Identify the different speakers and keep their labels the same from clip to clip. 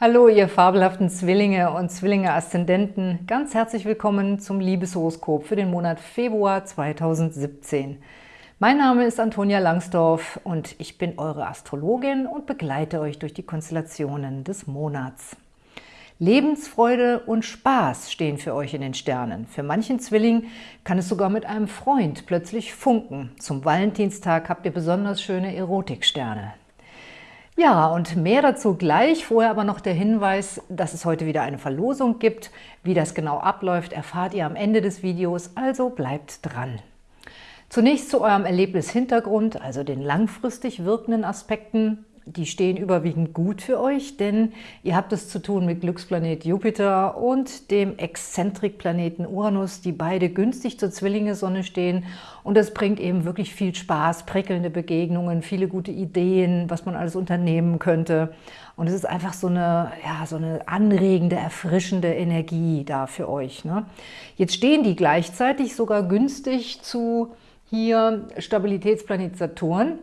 Speaker 1: Hallo, ihr fabelhaften Zwillinge und Zwillinge-Aszendenten. Ganz herzlich willkommen zum Liebeshoroskop für den Monat Februar 2017. Mein Name ist Antonia Langsdorf und ich bin eure Astrologin und begleite euch durch die Konstellationen des Monats. Lebensfreude und Spaß stehen für euch in den Sternen. Für manchen Zwilling kann es sogar mit einem Freund plötzlich funken. Zum Valentinstag habt ihr besonders schöne Erotiksterne. Ja, und mehr dazu gleich. Vorher aber noch der Hinweis, dass es heute wieder eine Verlosung gibt. Wie das genau abläuft, erfahrt ihr am Ende des Videos, also bleibt dran. Zunächst zu eurem Erlebnishintergrund, also den langfristig wirkenden Aspekten die stehen überwiegend gut für euch, denn ihr habt es zu tun mit Glücksplanet Jupiter und dem Exzentrikplaneten Uranus, die beide günstig zur Zwillinge-Sonne stehen. Und das bringt eben wirklich viel Spaß, prickelnde Begegnungen, viele gute Ideen, was man alles unternehmen könnte. Und es ist einfach so eine, ja, so eine anregende, erfrischende Energie da für euch. Ne? Jetzt stehen die gleichzeitig sogar günstig zu hier Stabilitätsplanet Saturn.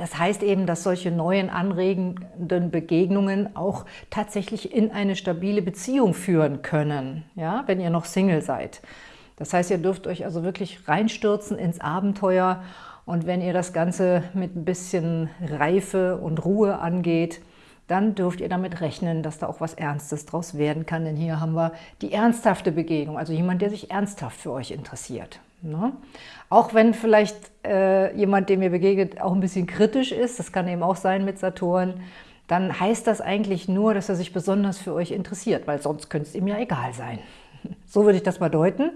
Speaker 1: Das heißt eben, dass solche neuen anregenden Begegnungen auch tatsächlich in eine stabile Beziehung führen können, ja, wenn ihr noch Single seid. Das heißt, ihr dürft euch also wirklich reinstürzen ins Abenteuer und wenn ihr das Ganze mit ein bisschen Reife und Ruhe angeht, dann dürft ihr damit rechnen, dass da auch was Ernstes draus werden kann. Denn hier haben wir die ernsthafte Begegnung, also jemand, der sich ernsthaft für euch interessiert. Ne? Auch wenn vielleicht äh, jemand, dem ihr begegnet, auch ein bisschen kritisch ist, das kann eben auch sein mit Saturn, dann heißt das eigentlich nur, dass er sich besonders für euch interessiert, weil sonst könnte es ihm ja egal sein. So würde ich das mal deuten.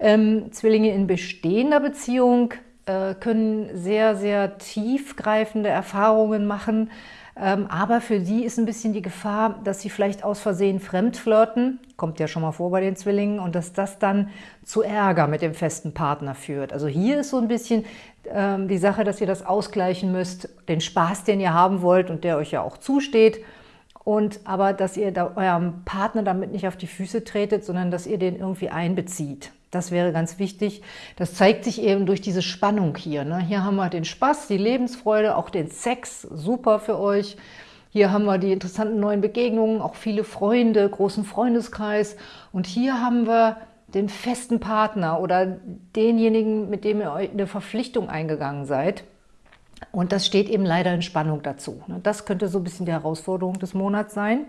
Speaker 1: Ähm, Zwillinge in bestehender Beziehung äh, können sehr, sehr tiefgreifende Erfahrungen machen, aber für sie ist ein bisschen die Gefahr, dass sie vielleicht aus Versehen fremd flirten, kommt ja schon mal vor bei den Zwillingen, und dass das dann zu Ärger mit dem festen Partner führt. Also hier ist so ein bisschen ähm, die Sache, dass ihr das ausgleichen müsst, den Spaß, den ihr haben wollt und der euch ja auch zusteht, und aber, dass ihr da eurem Partner damit nicht auf die Füße tretet, sondern dass ihr den irgendwie einbezieht. Das wäre ganz wichtig. Das zeigt sich eben durch diese Spannung hier. Ne? Hier haben wir den Spaß, die Lebensfreude, auch den Sex, super für euch. Hier haben wir die interessanten neuen Begegnungen, auch viele Freunde, großen Freundeskreis. Und hier haben wir den festen Partner oder denjenigen, mit dem ihr eine Verpflichtung eingegangen seid. Und das steht eben leider in Spannung dazu. Ne? Das könnte so ein bisschen die Herausforderung des Monats sein.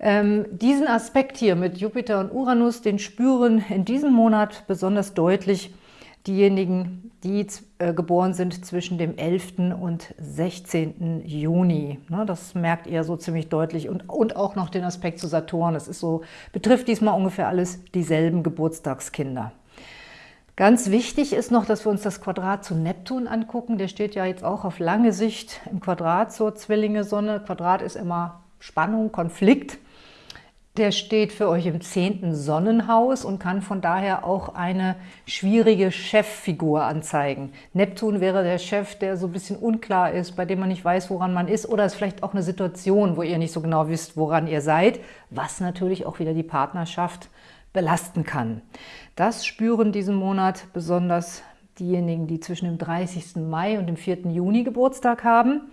Speaker 1: Ähm, diesen Aspekt hier mit Jupiter und Uranus, den spüren in diesem Monat besonders deutlich diejenigen, die äh, geboren sind zwischen dem 11. und 16. Juni. Ne, das merkt ihr so ziemlich deutlich. Und, und auch noch den Aspekt zu Saturn. Das so, betrifft diesmal ungefähr alles dieselben Geburtstagskinder. Ganz wichtig ist noch, dass wir uns das Quadrat zu Neptun angucken. Der steht ja jetzt auch auf lange Sicht im Quadrat zur Zwillinge-Sonne. Quadrat ist immer Spannung, Konflikt. Der steht für euch im zehnten Sonnenhaus und kann von daher auch eine schwierige Cheffigur anzeigen. Neptun wäre der Chef, der so ein bisschen unklar ist, bei dem man nicht weiß, woran man ist, oder es ist vielleicht auch eine Situation, wo ihr nicht so genau wisst, woran ihr seid, was natürlich auch wieder die Partnerschaft belasten kann. Das spüren diesen Monat besonders diejenigen, die zwischen dem 30. Mai und dem 4. Juni Geburtstag haben.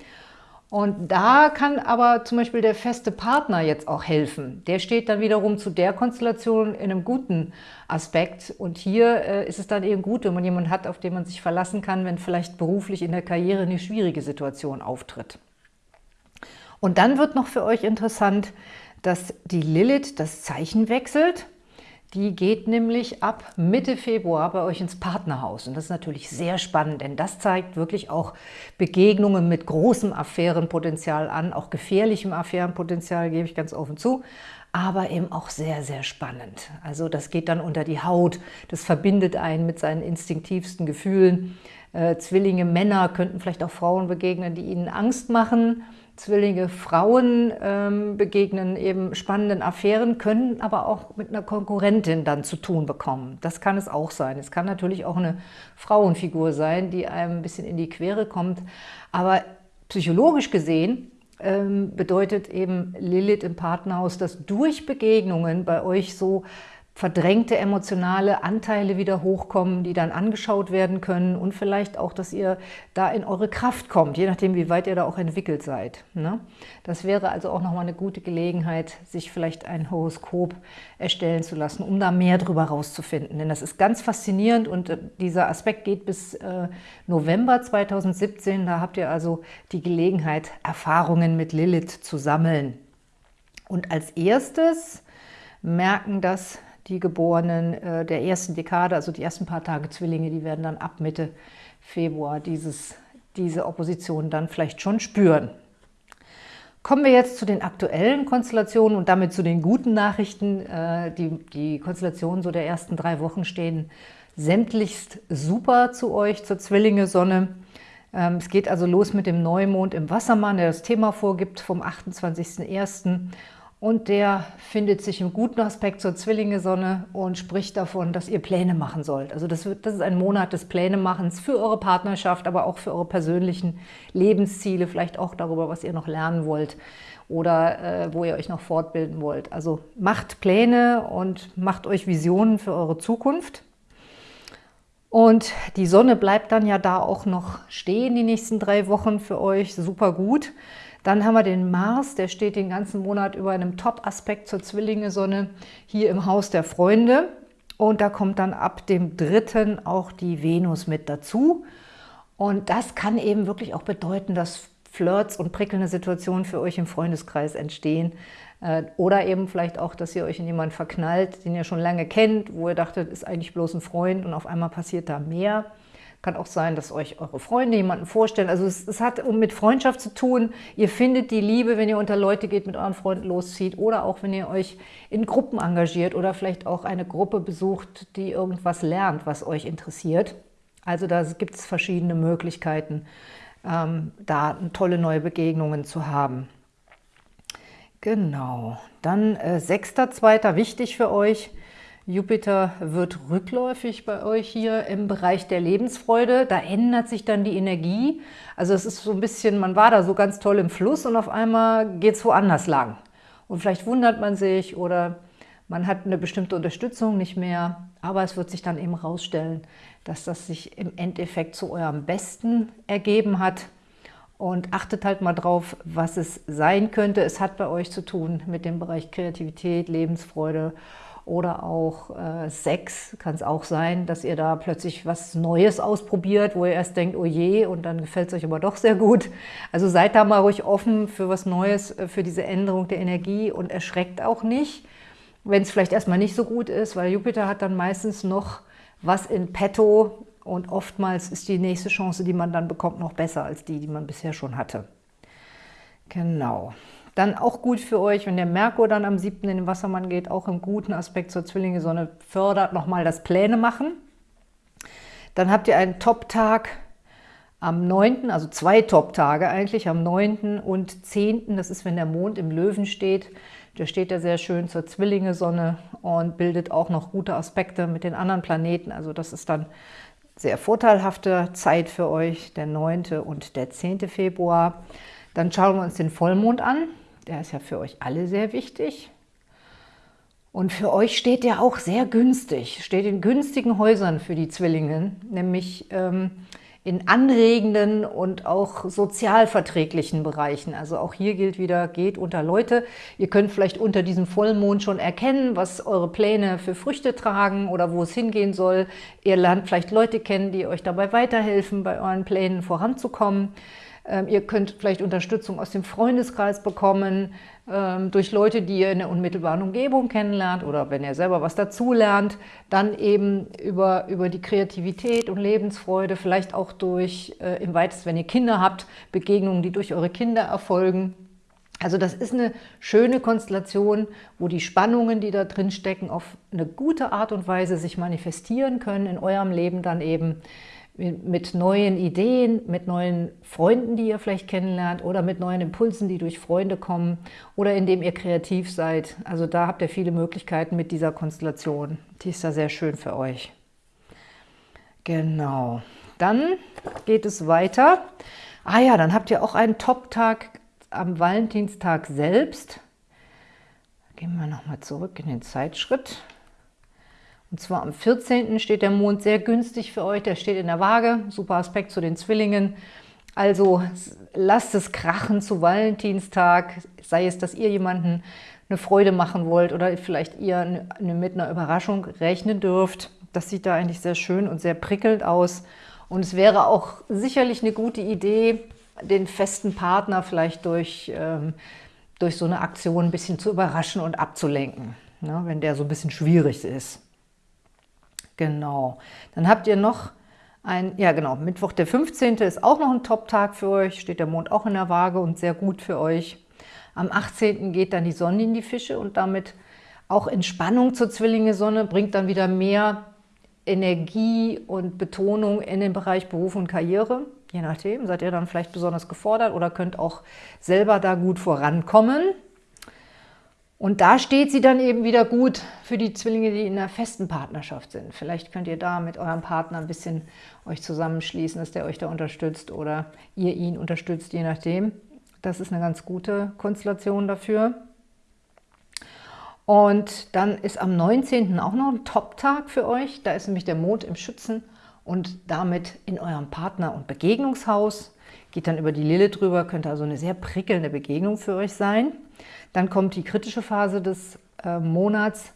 Speaker 1: Und da kann aber zum Beispiel der feste Partner jetzt auch helfen. Der steht dann wiederum zu der Konstellation in einem guten Aspekt. Und hier äh, ist es dann eben gut, wenn man jemanden hat, auf den man sich verlassen kann, wenn vielleicht beruflich in der Karriere eine schwierige Situation auftritt. Und dann wird noch für euch interessant, dass die Lilith das Zeichen wechselt. Die geht nämlich ab Mitte Februar bei euch ins Partnerhaus. Und das ist natürlich sehr spannend, denn das zeigt wirklich auch Begegnungen mit großem Affärenpotenzial an, auch gefährlichem Affärenpotenzial, gebe ich ganz offen zu, aber eben auch sehr, sehr spannend. Also das geht dann unter die Haut, das verbindet einen mit seinen instinktivsten Gefühlen. Äh, Zwillinge Männer könnten vielleicht auch Frauen begegnen, die ihnen Angst machen, Zwillinge Frauen ähm, begegnen eben spannenden Affären, können aber auch mit einer Konkurrentin dann zu tun bekommen. Das kann es auch sein. Es kann natürlich auch eine Frauenfigur sein, die einem ein bisschen in die Quere kommt. Aber psychologisch gesehen ähm, bedeutet eben Lilith im Partnerhaus, dass durch Begegnungen bei euch so verdrängte emotionale Anteile wieder hochkommen, die dann angeschaut werden können und vielleicht auch, dass ihr da in eure Kraft kommt, je nachdem, wie weit ihr da auch entwickelt seid. Ne? Das wäre also auch nochmal eine gute Gelegenheit, sich vielleicht ein Horoskop erstellen zu lassen, um da mehr drüber rauszufinden. Denn das ist ganz faszinierend und äh, dieser Aspekt geht bis äh, November 2017. Da habt ihr also die Gelegenheit, Erfahrungen mit Lilith zu sammeln. Und als erstes merken das die Geborenen äh, der ersten Dekade, also die ersten paar Tage Zwillinge, die werden dann ab Mitte Februar dieses, diese Opposition dann vielleicht schon spüren. Kommen wir jetzt zu den aktuellen Konstellationen und damit zu den guten Nachrichten. Äh, die, die Konstellationen so der ersten drei Wochen stehen sämtlichst super zu euch, zur Zwillinge-Sonne. Ähm, es geht also los mit dem Neumond im Wassermann, der das Thema vorgibt, vom 28.01 und der findet sich im guten Aspekt zur Zwillinge-Sonne und spricht davon, dass ihr Pläne machen sollt. Also das, wird, das ist ein Monat des Plänemachens für eure Partnerschaft, aber auch für eure persönlichen Lebensziele, vielleicht auch darüber, was ihr noch lernen wollt oder äh, wo ihr euch noch fortbilden wollt. Also macht Pläne und macht euch Visionen für eure Zukunft. Und die Sonne bleibt dann ja da auch noch stehen die nächsten drei Wochen für euch, super gut. Dann haben wir den Mars, der steht den ganzen Monat über einem Top-Aspekt zur Zwillinge-Sonne hier im Haus der Freunde. Und da kommt dann ab dem dritten auch die Venus mit dazu. Und das kann eben wirklich auch bedeuten, dass Flirts und prickelnde Situationen für euch im Freundeskreis entstehen. Äh, oder eben vielleicht auch, dass ihr euch in jemanden verknallt, den ihr schon lange kennt, wo ihr dachtet, ist eigentlich bloß ein Freund und auf einmal passiert da mehr. Kann auch sein, dass euch eure Freunde jemanden vorstellen. Also es, es hat mit Freundschaft zu tun. Ihr findet die Liebe, wenn ihr unter Leute geht, mit euren Freunden loszieht oder auch, wenn ihr euch in Gruppen engagiert oder vielleicht auch eine Gruppe besucht, die irgendwas lernt, was euch interessiert. Also da gibt es verschiedene Möglichkeiten, ähm, da tolle neue Begegnungen zu haben. Genau, dann äh, 6.2. wichtig für euch – Jupiter wird rückläufig bei euch hier im Bereich der Lebensfreude. Da ändert sich dann die Energie. Also es ist so ein bisschen, man war da so ganz toll im Fluss und auf einmal geht es woanders lang. Und vielleicht wundert man sich oder man hat eine bestimmte Unterstützung nicht mehr. Aber es wird sich dann eben herausstellen, dass das sich im Endeffekt zu eurem Besten ergeben hat. Und achtet halt mal drauf, was es sein könnte. Es hat bei euch zu tun mit dem Bereich Kreativität, Lebensfreude oder auch äh, Sex kann es auch sein, dass ihr da plötzlich was Neues ausprobiert, wo ihr erst denkt, oh je, und dann gefällt es euch aber doch sehr gut. Also seid da mal ruhig offen für was Neues, äh, für diese Änderung der Energie und erschreckt auch nicht, wenn es vielleicht erstmal nicht so gut ist, weil Jupiter hat dann meistens noch was in petto und oftmals ist die nächste Chance, die man dann bekommt, noch besser als die, die man bisher schon hatte. Genau. Dann auch gut für euch, wenn der Merkur dann am 7. in den Wassermann geht, auch im guten Aspekt zur Zwillinge-Sonne, fördert nochmal das Pläne machen. Dann habt ihr einen Top-Tag am 9., also zwei Top-Tage eigentlich, am 9. und 10., das ist, wenn der Mond im Löwen steht. Der steht ja sehr schön zur Zwillinge-Sonne und bildet auch noch gute Aspekte mit den anderen Planeten. Also das ist dann sehr vorteilhafte Zeit für euch, der 9. und der 10. Februar. Dann schauen wir uns den Vollmond an. Der ist ja für euch alle sehr wichtig. Und für euch steht der auch sehr günstig, steht in günstigen Häusern für die Zwillinge, nämlich ähm, in anregenden und auch sozialverträglichen Bereichen. Also auch hier gilt wieder, geht unter Leute. Ihr könnt vielleicht unter diesem Vollmond schon erkennen, was eure Pläne für Früchte tragen oder wo es hingehen soll. Ihr lernt vielleicht Leute kennen, die euch dabei weiterhelfen, bei euren Plänen voranzukommen. Ähm, ihr könnt vielleicht Unterstützung aus dem Freundeskreis bekommen, ähm, durch Leute, die ihr in der unmittelbaren Umgebung kennenlernt oder wenn ihr selber was dazulernt, dann eben über, über die Kreativität und Lebensfreude, vielleicht auch durch, äh, im weitesten, wenn ihr Kinder habt, Begegnungen, die durch eure Kinder erfolgen. Also das ist eine schöne Konstellation, wo die Spannungen, die da drin stecken, auf eine gute Art und Weise sich manifestieren können in eurem Leben dann eben mit neuen Ideen, mit neuen Freunden, die ihr vielleicht kennenlernt oder mit neuen Impulsen, die durch Freunde kommen oder indem ihr kreativ seid. Also da habt ihr viele Möglichkeiten mit dieser Konstellation. Die ist da sehr schön für euch. Genau. Dann geht es weiter. Ah ja, dann habt ihr auch einen Top-Tag am Valentinstag selbst. Gehen wir nochmal zurück in den Zeitschritt. Und zwar am 14. steht der Mond sehr günstig für euch, der steht in der Waage, super Aspekt zu den Zwillingen. Also lasst es krachen zu Valentinstag, sei es, dass ihr jemanden eine Freude machen wollt oder vielleicht ihr mit einer Überraschung rechnen dürft. Das sieht da eigentlich sehr schön und sehr prickelnd aus. Und es wäre auch sicherlich eine gute Idee, den festen Partner vielleicht durch, ähm, durch so eine Aktion ein bisschen zu überraschen und abzulenken, ne, wenn der so ein bisschen schwierig ist. Genau. Dann habt ihr noch ein, ja genau, Mittwoch der 15. ist auch noch ein Top-Tag für euch, steht der Mond auch in der Waage und sehr gut für euch. Am 18. geht dann die Sonne in die Fische und damit auch Entspannung zur Zwillinge-Sonne, bringt dann wieder mehr Energie und Betonung in den Bereich Beruf und Karriere. Je nachdem, seid ihr dann vielleicht besonders gefordert oder könnt auch selber da gut vorankommen. Und da steht sie dann eben wieder gut für die Zwillinge, die in einer festen Partnerschaft sind. Vielleicht könnt ihr da mit eurem Partner ein bisschen euch zusammenschließen, dass der euch da unterstützt oder ihr ihn unterstützt, je nachdem. Das ist eine ganz gute Konstellation dafür. Und dann ist am 19. auch noch ein Top-Tag für euch. Da ist nämlich der Mond im Schützen und damit in eurem Partner- und Begegnungshaus. Geht dann über die Lille drüber, könnte also eine sehr prickelnde Begegnung für euch sein. Dann kommt die kritische Phase des äh, Monats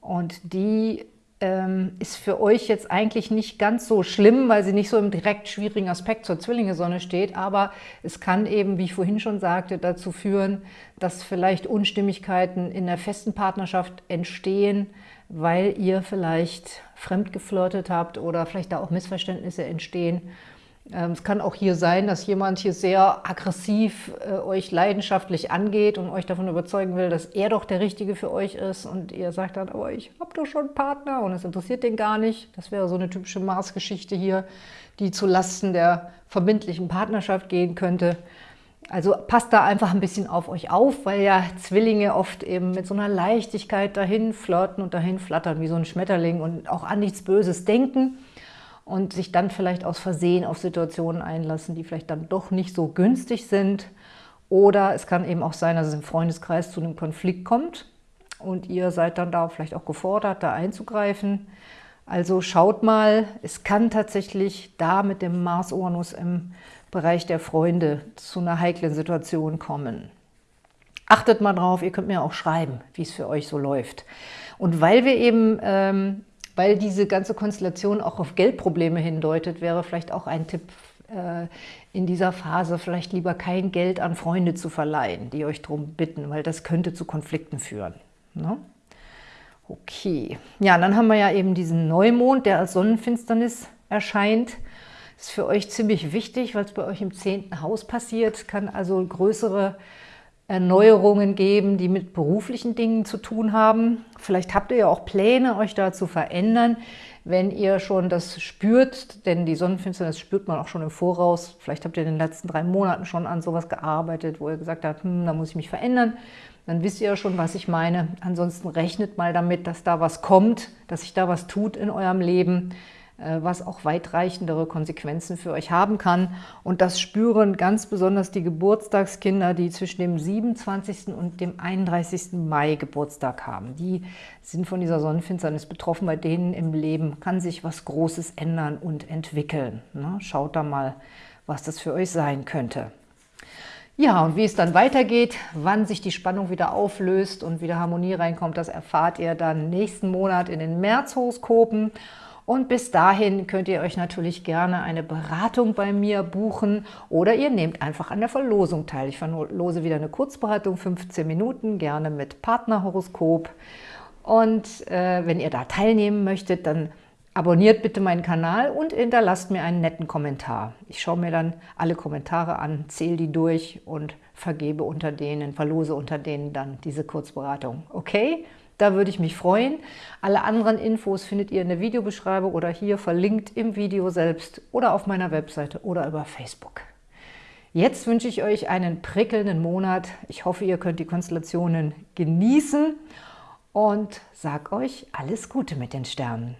Speaker 1: und die ähm, ist für euch jetzt eigentlich nicht ganz so schlimm, weil sie nicht so im direkt schwierigen Aspekt zur Zwillinge-Sonne steht, aber es kann eben, wie ich vorhin schon sagte, dazu führen, dass vielleicht Unstimmigkeiten in der festen Partnerschaft entstehen, weil ihr vielleicht fremd geflirtet habt oder vielleicht da auch Missverständnisse entstehen es kann auch hier sein, dass jemand hier sehr aggressiv äh, euch leidenschaftlich angeht und euch davon überzeugen will, dass er doch der Richtige für euch ist und ihr sagt dann, aber ich habe doch schon einen Partner und es interessiert den gar nicht. Das wäre so eine typische Mars-Geschichte hier, die zu Lasten der verbindlichen Partnerschaft gehen könnte. Also passt da einfach ein bisschen auf euch auf, weil ja Zwillinge oft eben mit so einer Leichtigkeit dahin flirten und dahin flattern wie so ein Schmetterling und auch an nichts Böses denken und sich dann vielleicht aus Versehen auf Situationen einlassen, die vielleicht dann doch nicht so günstig sind. Oder es kann eben auch sein, dass es im Freundeskreis zu einem Konflikt kommt und ihr seid dann da vielleicht auch gefordert, da einzugreifen. Also schaut mal, es kann tatsächlich da mit dem Mars-Uranus im Bereich der Freunde zu einer heiklen Situation kommen. Achtet mal drauf, ihr könnt mir auch schreiben, wie es für euch so läuft. Und weil wir eben ähm, weil diese ganze Konstellation auch auf Geldprobleme hindeutet, wäre vielleicht auch ein Tipp äh, in dieser Phase, vielleicht lieber kein Geld an Freunde zu verleihen, die euch darum bitten, weil das könnte zu Konflikten führen. Ne? Okay, ja, dann haben wir ja eben diesen Neumond, der als Sonnenfinsternis erscheint. Ist für euch ziemlich wichtig, weil es bei euch im zehnten Haus passiert, kann also größere Erneuerungen geben, die mit beruflichen Dingen zu tun haben. Vielleicht habt ihr ja auch Pläne, euch da zu verändern, wenn ihr schon das spürt, denn die Sonnenfinsternis spürt man auch schon im Voraus. Vielleicht habt ihr in den letzten drei Monaten schon an sowas gearbeitet, wo ihr gesagt habt, hm, da muss ich mich verändern. Dann wisst ihr ja schon, was ich meine. Ansonsten rechnet mal damit, dass da was kommt, dass sich da was tut in eurem Leben. Äh, was auch weitreichendere Konsequenzen für euch haben kann. Und das spüren ganz besonders die Geburtstagskinder, die zwischen dem 27. und dem 31. Mai Geburtstag haben. Die sind von dieser Sonnenfinsternis betroffen. Bei denen im Leben kann sich was Großes ändern und entwickeln. Ne? Schaut da mal, was das für euch sein könnte. Ja, und wie es dann weitergeht, wann sich die Spannung wieder auflöst und wieder Harmonie reinkommt, das erfahrt ihr dann nächsten Monat in den Märzhoroskopen. Und bis dahin könnt ihr euch natürlich gerne eine Beratung bei mir buchen oder ihr nehmt einfach an der Verlosung teil. Ich verlose wieder eine Kurzberatung, 15 Minuten, gerne mit Partnerhoroskop. Und äh, wenn ihr da teilnehmen möchtet, dann abonniert bitte meinen Kanal und hinterlasst mir einen netten Kommentar. Ich schaue mir dann alle Kommentare an, zähle die durch und vergebe unter denen, verlose unter denen dann diese Kurzberatung. Okay? Da würde ich mich freuen. Alle anderen Infos findet ihr in der Videobeschreibung oder hier verlinkt im Video selbst oder auf meiner Webseite oder über Facebook. Jetzt wünsche ich euch einen prickelnden Monat. Ich hoffe, ihr könnt die Konstellationen genießen und sage euch alles Gute mit den Sternen.